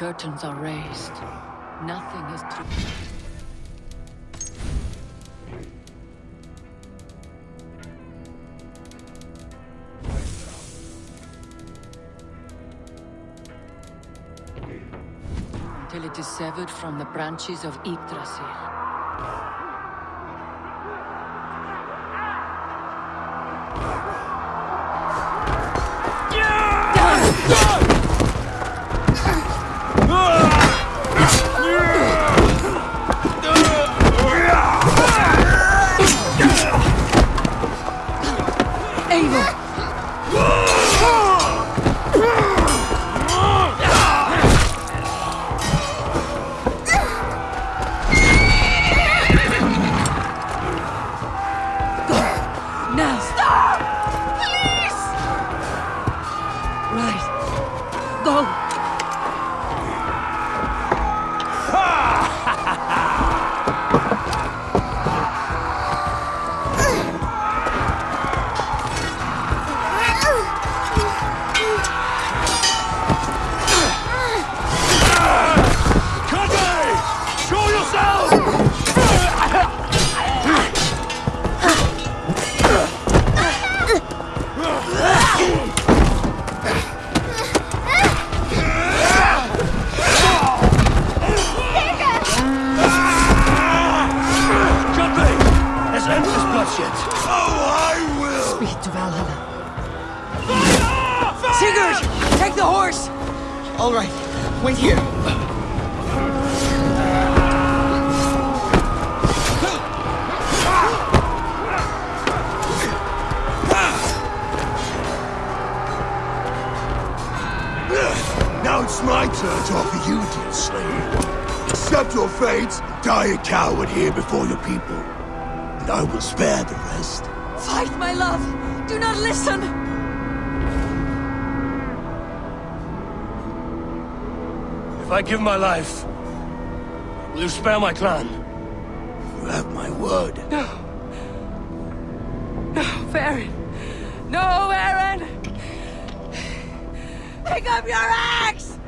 curtains are raised. Nothing is true. Until it is severed from the branches of Yggdrasil. Allah'ım. All right, wait here. Now it's my turn to offer you, dear slave. Accept your fate, die a coward here before your people, and I will spare the rest. Fight, my love! Do not listen! If I give my life, will you spare my clan? You have my word. No. No, Baron. No, Aaron! Pick up your axe!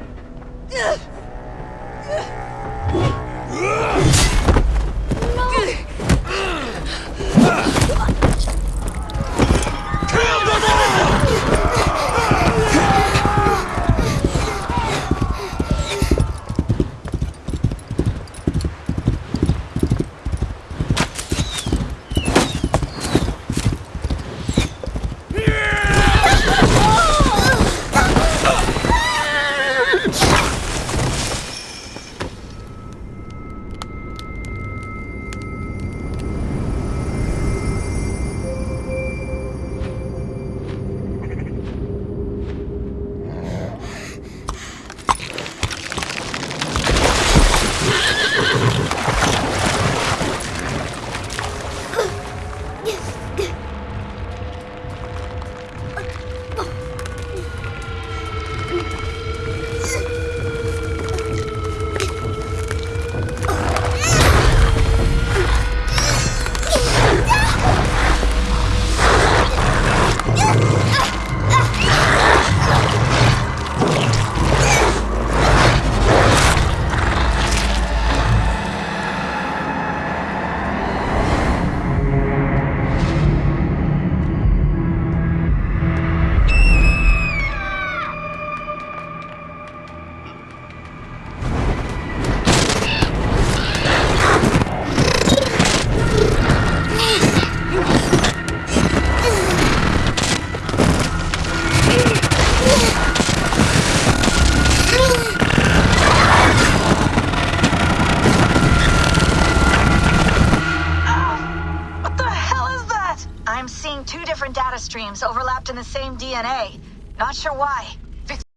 Different data streams overlapped in the same DNA. Not sure why.